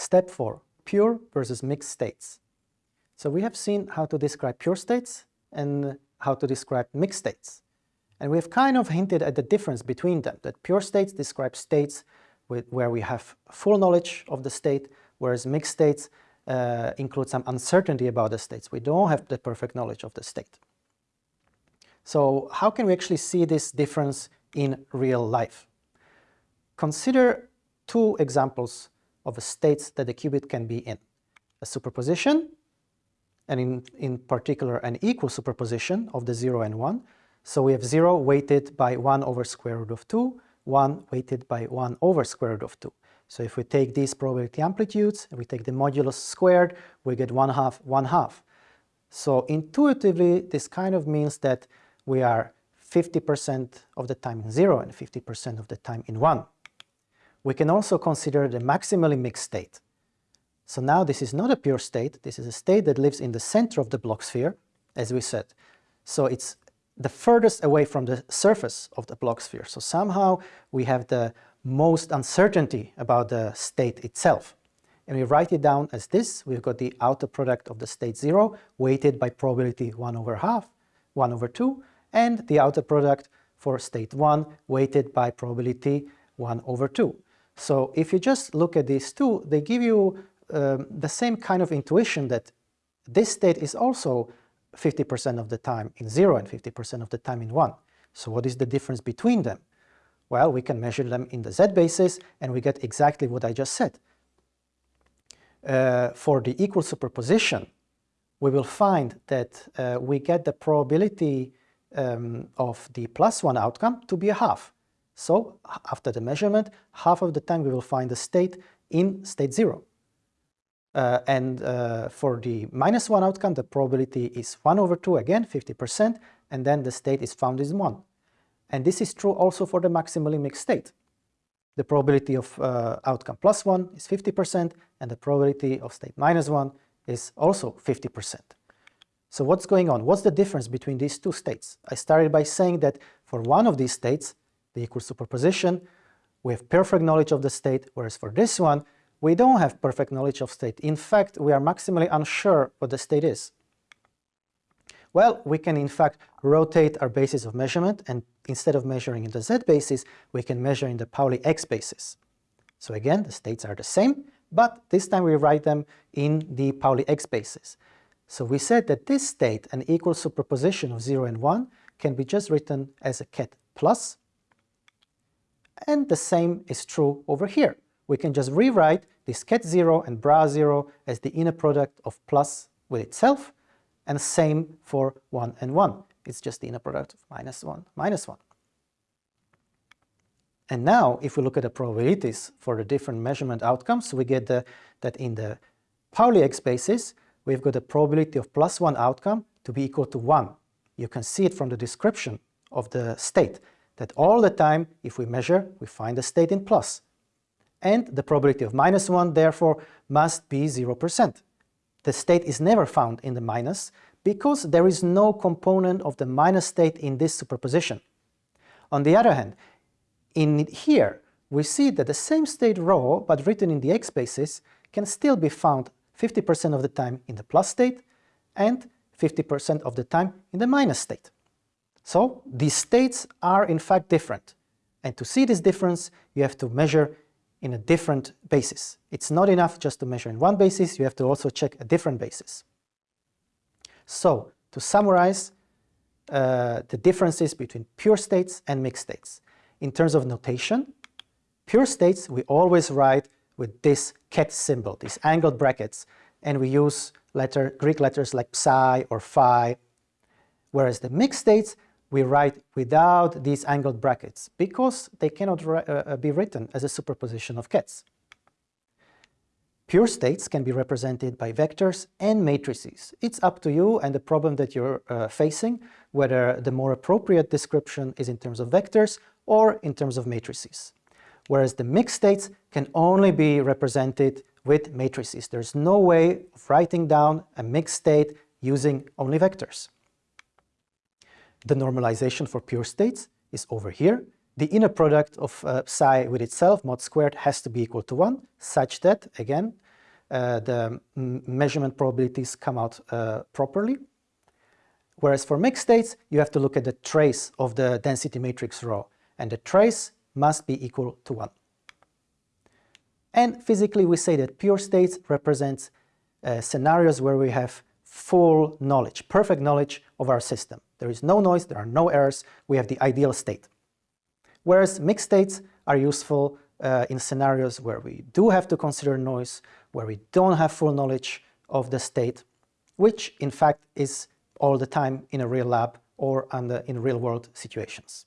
Step 4. Pure versus mixed states. So we have seen how to describe pure states and how to describe mixed states. And we've kind of hinted at the difference between them, that pure states describe states with, where we have full knowledge of the state, whereas mixed states uh, include some uncertainty about the states. We don't have the perfect knowledge of the state. So how can we actually see this difference in real life? Consider two examples of the states that the qubit can be in. A superposition and in, in particular an equal superposition of the 0 and 1. So we have 0 weighted by 1 over square root of 2, 1 weighted by 1 over square root of 2. So if we take these probability amplitudes and we take the modulus squared, we get 1 half, 1 half. So intuitively, this kind of means that we are 50% of the time in 0 and 50% of the time in 1. We can also consider the maximally mixed state. So now this is not a pure state, this is a state that lives in the center of the Bloch sphere, as we said. So it's the furthest away from the surface of the Bloch sphere. So somehow we have the most uncertainty about the state itself. And we write it down as this. We've got the outer product of the state 0 weighted by probability 1 over half, 1 over 2, and the outer product for state 1 weighted by probability 1 over 2. So if you just look at these two, they give you um, the same kind of intuition that this state is also 50% of the time in 0 and 50% of the time in 1. So what is the difference between them? Well, we can measure them in the z basis and we get exactly what I just said. Uh, for the equal superposition, we will find that uh, we get the probability um, of the plus 1 outcome to be a half. So after the measurement, half of the time we will find the state in state 0. Uh, and uh, for the minus 1 outcome, the probability is 1 over 2 again, 50%, and then the state is found is 1. And this is true also for the maximally mixed state. The probability of uh, outcome plus 1 is 50%, and the probability of state minus 1 is also 50%. So what's going on? What's the difference between these two states? I started by saying that for one of these states, the equal superposition, we have perfect knowledge of the state, whereas for this one, we don't have perfect knowledge of state. In fact, we are maximally unsure what the state is. Well, we can in fact rotate our basis of measurement and instead of measuring in the z basis, we can measure in the Pauli x basis. So again, the states are the same, but this time we write them in the Pauli x basis. So we said that this state, an equal superposition of 0 and 1, can be just written as a ket plus, and the same is true over here we can just rewrite this ket 0 and bra 0 as the inner product of plus with itself, and same for 1 and 1. It's just the inner product of minus 1, minus 1. And now, if we look at the probabilities for the different measurement outcomes, we get the, that in the Pauli X basis, we've got the probability of plus 1 outcome to be equal to 1. You can see it from the description of the state, that all the time, if we measure, we find the state in plus and the probability of minus 1 therefore must be 0%. The state is never found in the minus because there is no component of the minus state in this superposition. On the other hand, in here we see that the same state rho but written in the x basis can still be found 50% of the time in the plus state and 50% of the time in the minus state. So these states are in fact different. And to see this difference, you have to measure in a different basis. It's not enough just to measure in one basis, you have to also check a different basis. So, to summarize uh, the differences between pure states and mixed states. In terms of notation, pure states we always write with this ket symbol, these angled brackets, and we use letter, Greek letters like psi or phi, whereas the mixed states we write without these angled brackets because they cannot uh, uh, be written as a superposition of kets. Pure states can be represented by vectors and matrices. It's up to you and the problem that you're uh, facing, whether the more appropriate description is in terms of vectors or in terms of matrices. Whereas the mixed states can only be represented with matrices. There's no way of writing down a mixed state using only vectors. The normalization for pure states is over here. The inner product of uh, psi with itself, mod squared, has to be equal to 1, such that, again, uh, the measurement probabilities come out uh, properly. Whereas for mixed states, you have to look at the trace of the density matrix rho, and the trace must be equal to 1. And physically, we say that pure states represents uh, scenarios where we have full knowledge, perfect knowledge of our system. There is no noise, there are no errors, we have the ideal state. Whereas mixed states are useful uh, in scenarios where we do have to consider noise, where we don't have full knowledge of the state, which in fact is all the time in a real lab or under, in real world situations.